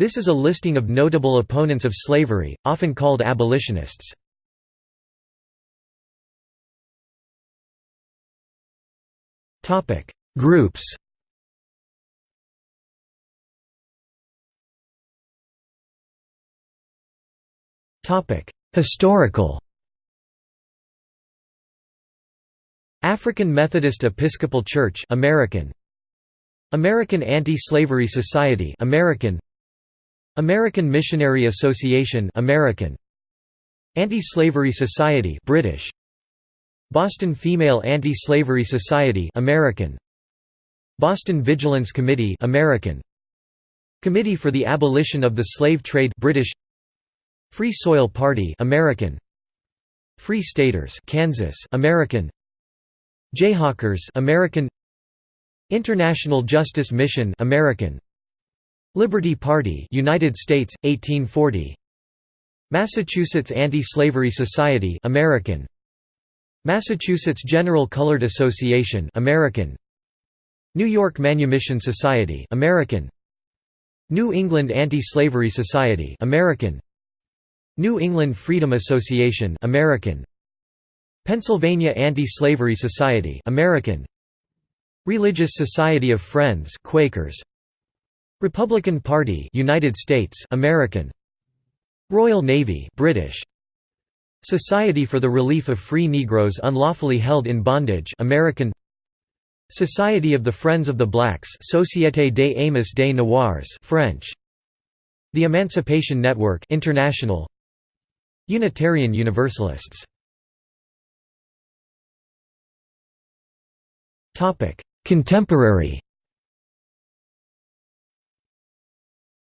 This is a listing of notable opponents of slavery, often called abolitionists. Groups Historical African Methodist Episcopal Church American. American Anti-Slavery Society American American Missionary Association American. Anti-Slavery Society British. Boston Female Anti-Slavery Society American. Boston Vigilance Committee American. Committee for the Abolition of the Slave Trade British. Free Soil Party American. Free Staters Kansas American. Jayhawkers American. International Justice Mission American Liberty Party United States 1840 Massachusetts Anti-Slavery Society American. Massachusetts General Colored Association American. New York Manumission Society American. New England Anti-Slavery Society American. New England Freedom Association American. Pennsylvania Anti-Slavery Society American. Religious Society of Friends Quakers Republican Party United States American. Royal Navy British. Society for the Relief of Free Negroes Unlawfully Held in Bondage American. Society of the Friends of the Blacks Société des Amis des Noirs French. The Emancipation Network International. Unitarian Universalists. Contemporary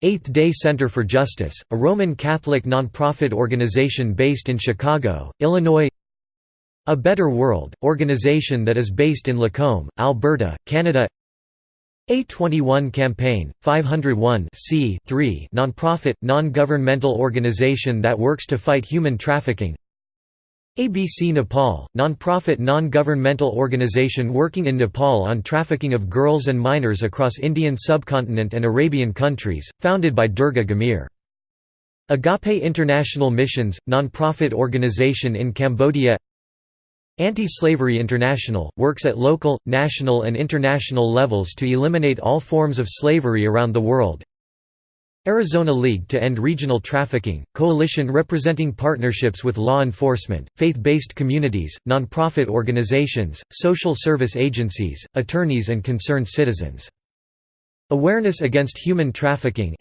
Eighth Day Center for Justice, a Roman Catholic nonprofit organization based in Chicago, Illinois. A Better World, organization that is based in Lacombe, Alberta, Canada. A21 Campaign, 501 nonprofit, non-governmental organization that works to fight human trafficking ABC Nepal, non-profit non-governmental organization working in Nepal on trafficking of girls and minors across Indian subcontinent and Arabian countries, founded by Durga Ghimire. Agape International Missions, non-profit organization in Cambodia Anti-Slavery International, works at local, national and international levels to eliminate all forms of slavery around the world Arizona League to End Regional Trafficking, coalition representing partnerships with law enforcement, faith-based communities, nonprofit organizations, social service agencies, attorneys and concerned citizens. Awareness Against Human Trafficking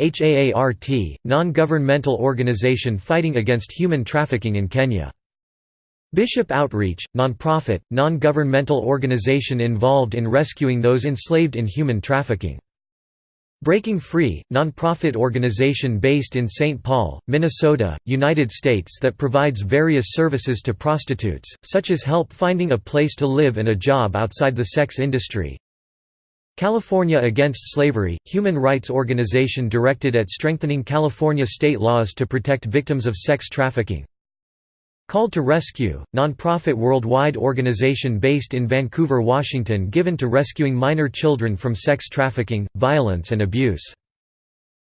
non-governmental organization fighting against human trafficking in Kenya. Bishop Outreach, nonprofit, non-governmental organization involved in rescuing those enslaved in human trafficking. Breaking Free, nonprofit organization based in St. Paul, Minnesota, United States that provides various services to prostitutes, such as help finding a place to live and a job outside the sex industry. California Against Slavery, human rights organization directed at strengthening California state laws to protect victims of sex trafficking. Called to Rescue, nonprofit worldwide organization based in Vancouver, Washington given to rescuing minor children from sex trafficking, violence and abuse.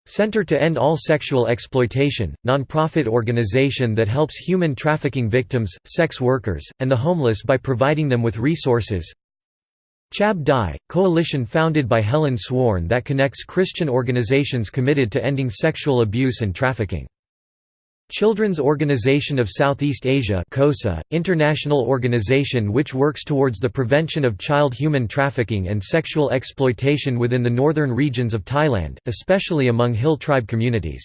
Center to End All Sexual Exploitation, nonprofit organization that helps human trafficking victims, sex workers, and the homeless by providing them with resources. Chab Dai, coalition founded by Helen Sworn that connects Christian organizations committed to ending sexual abuse and trafficking. Children's Organization of Southeast Asia COSA, international organization which works towards the prevention of child human trafficking and sexual exploitation within the northern regions of Thailand, especially among hill tribe communities.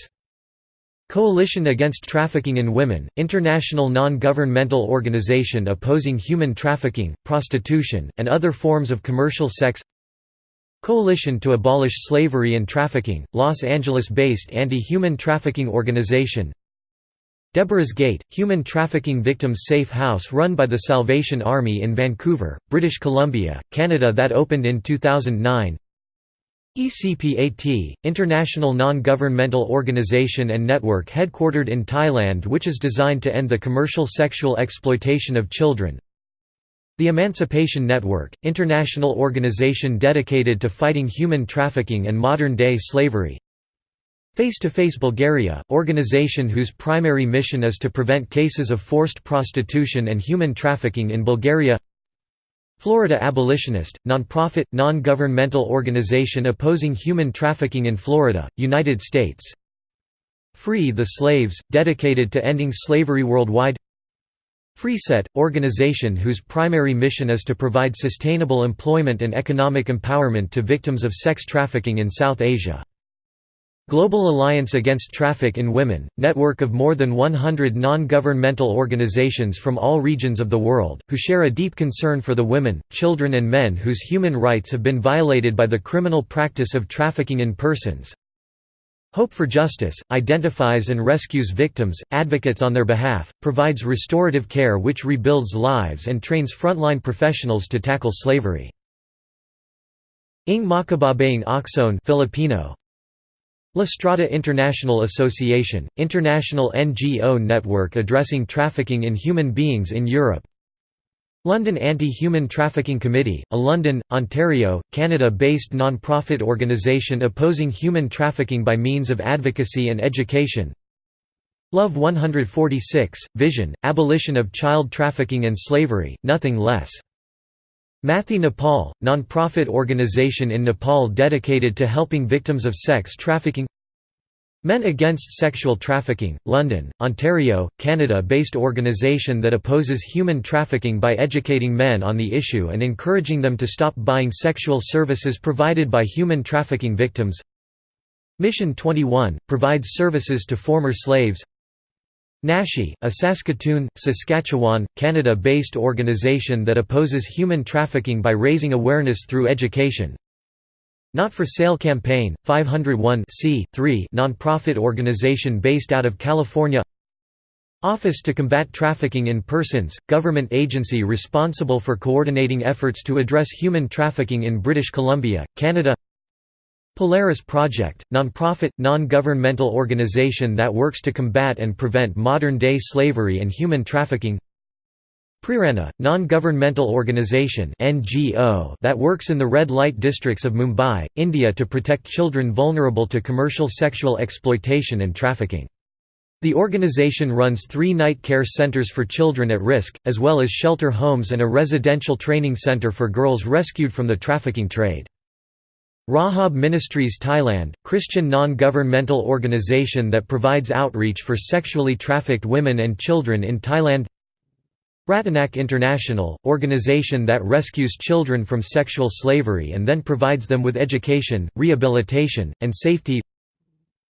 Coalition Against Trafficking in Women, international non-governmental organization opposing human trafficking, prostitution, and other forms of commercial sex Coalition to Abolish Slavery and Trafficking, Los Angeles-based anti-human trafficking organization Deborah's Gate, human trafficking victims safe house run by the Salvation Army in Vancouver, British Columbia, Canada that opened in 2009 ECPAT, international non-governmental organization and network headquartered in Thailand which is designed to end the commercial sexual exploitation of children. The Emancipation Network, international organization dedicated to fighting human trafficking and modern-day slavery Face to Face Bulgaria, organization whose primary mission is to prevent cases of forced prostitution and human trafficking in Bulgaria. Florida Abolitionist, nonprofit, non-governmental organization opposing human trafficking in Florida, United States. Free the Slaves, dedicated to ending slavery worldwide. FreeSet, organization whose primary mission is to provide sustainable employment and economic empowerment to victims of sex trafficking in South Asia Global Alliance Against Traffic in Women, network of more than 100 non-governmental organizations from all regions of the world, who share a deep concern for the women, children and men whose human rights have been violated by the criminal practice of trafficking in persons. Hope for Justice, identifies and rescues victims, advocates on their behalf, provides restorative care which rebuilds lives and trains frontline professionals to tackle slavery. Ng Makababaeng Aksyon Filipino, La Strada International Association, international NGO network addressing trafficking in human beings in Europe London Anti-Human Trafficking Committee, a London, Ontario, Canada-based non-profit organisation opposing human trafficking by means of advocacy and education Love 146, Vision, Abolition of Child Trafficking and Slavery, Nothing Less. Maiti Nepal, non-profit organization in Nepal dedicated to helping victims of sex trafficking Men Against Sexual Trafficking, London, Ontario, Canada-based organization that opposes human trafficking by educating men on the issue and encouraging them to stop buying sexual services provided by human trafficking victims. Mission 21, provides services to former slaves Nashi, a Saskatoon, Saskatchewan, Canada-based organization that opposes human trafficking by raising awareness through education. Not for Sale Campaign, 501 non-profit organization based out of California Office to Combat Trafficking in Persons, government agency responsible for coordinating efforts to address human trafficking in British Columbia, Canada Polaris Project, nonprofit, non-governmental organization that works to combat and prevent modern-day slavery and human trafficking Prerana, non-governmental organization (NGO) that works in the red light districts of Mumbai, India to protect children vulnerable to commercial sexual exploitation and trafficking. The organization runs three night care centers for children at risk, as well as shelter homes and a residential training center for girls rescued from the trafficking trade. Rahab Ministries Thailand, Christian non-governmental organization that provides outreach for sexually trafficked women and children in Thailand. Ratanak International, organization that rescues children from sexual slavery and then provides them with education, rehabilitation, and safety.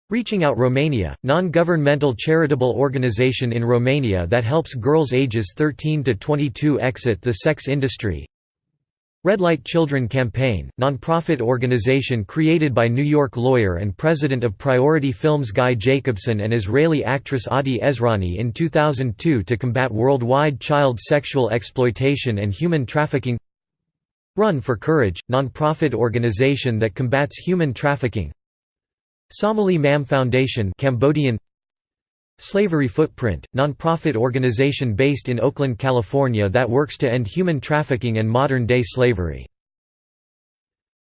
Reaching Out Romania, non-governmental charitable organization in Romania that helps girls ages 13 to 22 exit the sex industry Red Light Children Campaign, nonprofit organization created by New York lawyer and president of Priority Films Guy Jacobson and Israeli actress Adi Ezroni in 2002 to combat worldwide child sexual exploitation and human trafficking. Run for Courage, nonprofit organization that combats human trafficking. Somaly Mam Foundation Cambodian Slavery Footprint, nonprofit organization based in Oakland, California that works to end human trafficking and modern-day slavery.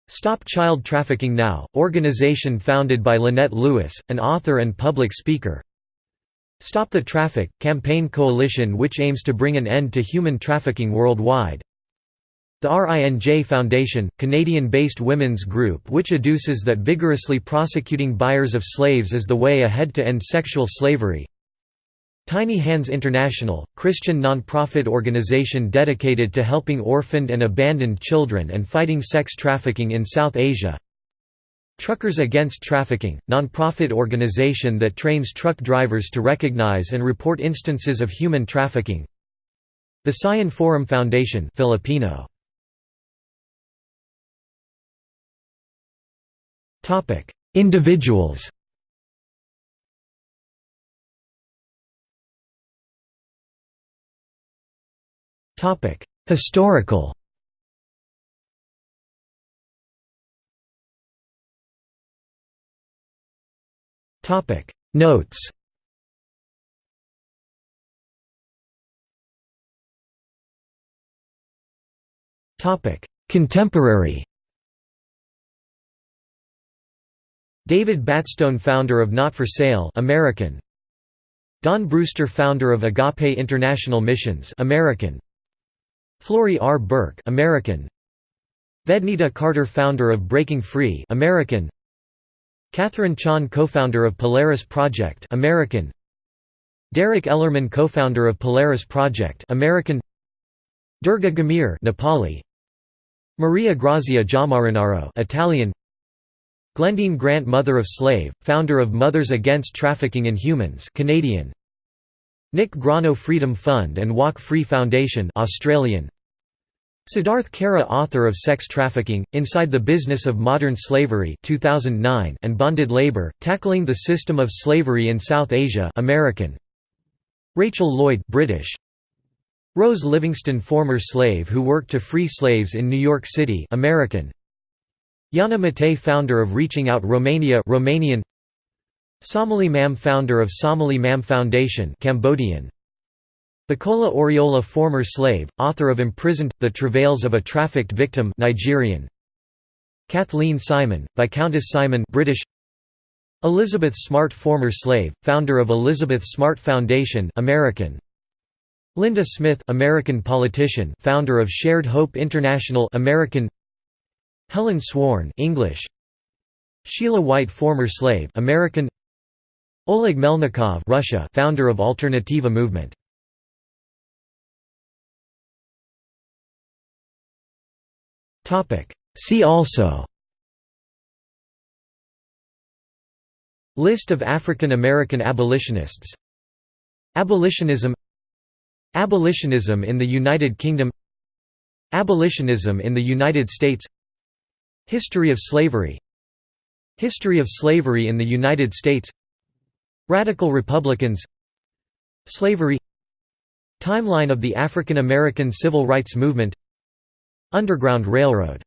Stop Child Trafficking Now, organization founded by Lynette Lewis, an author and public speaker. Stop the Traffic, campaign coalition which aims to bring an end to human trafficking worldwide. The RINJ Foundation, Canadian-based women's group which adduces that vigorously prosecuting buyers of slaves is the way ahead to end sexual slavery. Tiny Hands International, Christian non-profit organization dedicated to helping orphaned and abandoned children and fighting sex trafficking in South Asia. Truckers Against Trafficking, non-profit organization that trains truck drivers to recognize and report instances of human trafficking. The Sion Forum Foundation Filipino. Individuals. Topic: Historical. Topic: Notes. Topic: Contemporary David Batstone founder of Not for Sale American. Don Brewster founder of Agape International Missions American. Florrie R. Burke American. Vednita Carter founder of Breaking Free American. Catherine Chon co-founder of Polaris Project American. Derek Ellerman co-founder of Polaris Project American. Durga Ghimire Nepali. Maria Grazia Giammarinaro Italian Glendine Grant Mother of Slave, founder of Mothers Against Trafficking in Humans Canadian Nick Grono Freedom Fund and Walk Free Foundation Australian Siddharth Kara author of Sex Trafficking, Inside the Business of Modern Slavery 2009 and Bonded Labor, Tackling the System of Slavery in South Asia American. Rachel Lloyd British. Rose Livingston former slave who worked to free slaves in New York City American. Yana Matei founder of Reaching Out Romania Romanian. Somaly Mam founder of Somaly Mam Foundation Cambodian. Bukola Oriola former slave, author of Imprisoned, The Travails of a Trafficked Victim Nigerian. Kathleen Simon, Viscountess Simon British. Elizabeth Smart former slave, founder of Elizabeth Smart Foundation American. Linda Smith American politician founder of Shared Hope International American Helen Sworn English. Sheila White former slave American. Oleg Melnikov Russia founder of Alternativa movement. Topic. See also. List of African American abolitionists. Abolitionism. Abolitionism in the United Kingdom. Abolitionism in the United States History of slavery. History of slavery in the United States. Radical Republicans. Slavery. Timeline of the African American Civil Rights Movement. Underground Railroad